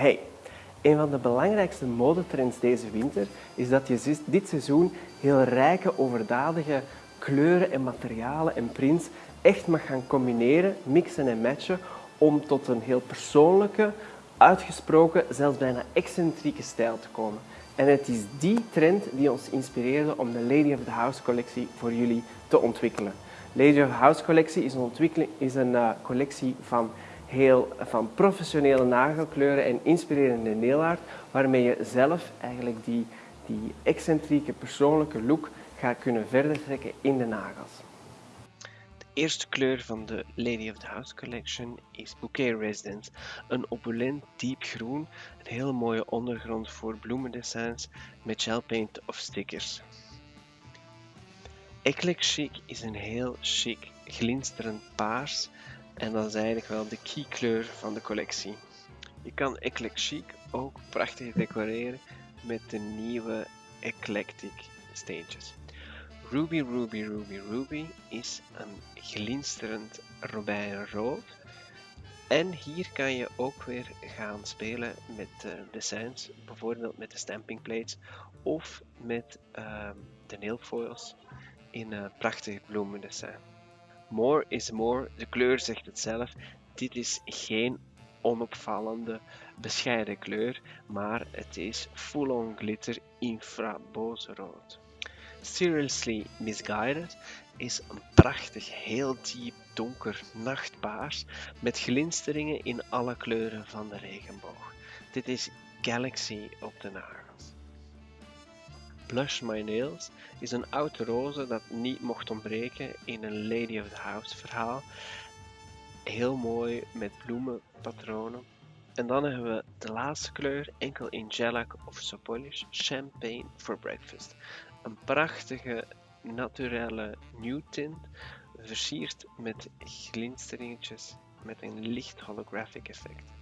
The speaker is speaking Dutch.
Hey, een van de belangrijkste modetrends deze winter is dat je dit seizoen heel rijke, overdadige kleuren en materialen en prints echt mag gaan combineren, mixen en matchen om tot een heel persoonlijke, uitgesproken, zelfs bijna excentrieke stijl te komen. En het is die trend die ons inspireerde om de Lady of the House collectie voor jullie te ontwikkelen. Lady of the House collectie is een, is een uh, collectie van heel van professionele nagelkleuren en inspirerende nailart, waarmee je zelf eigenlijk die, die excentrieke persoonlijke look gaat kunnen verder trekken in de nagels. De eerste kleur van de Lady of the House Collection is Bouquet Residence. Een opulent diep groen, een heel mooie ondergrond voor bloemendessins met gelpaint of stickers. Eclectic Chic is een heel chic, glinsterend paars en dat is eigenlijk wel de key kleur van de collectie. Je kan Eclectic ook prachtig decoreren met de nieuwe Eclectic steentjes. Ruby Ruby Ruby Ruby is een glinsterend robijnrood. En hier kan je ook weer gaan spelen met de designs, bijvoorbeeld met de stamping plates of met uh, de nailfoils in een prachtig bloemendessin. More is more, de kleur zegt het zelf. Dit is geen onopvallende, bescheiden kleur, maar het is full-on glitter rood. Seriously Misguided is een prachtig, heel diep donker nachtpaars met glinsteringen in alle kleuren van de regenboog. Dit is Galaxy op de nagels. Blush My Nails is een oude roze dat niet mocht ontbreken in een Lady of the House verhaal. Heel mooi met bloemenpatronen. En dan hebben we de laatste kleur, enkel in Gelac of Sopolish, Champagne for Breakfast. Een prachtige naturelle nude tint, versierd met glinsteringetjes met een licht holographic effect.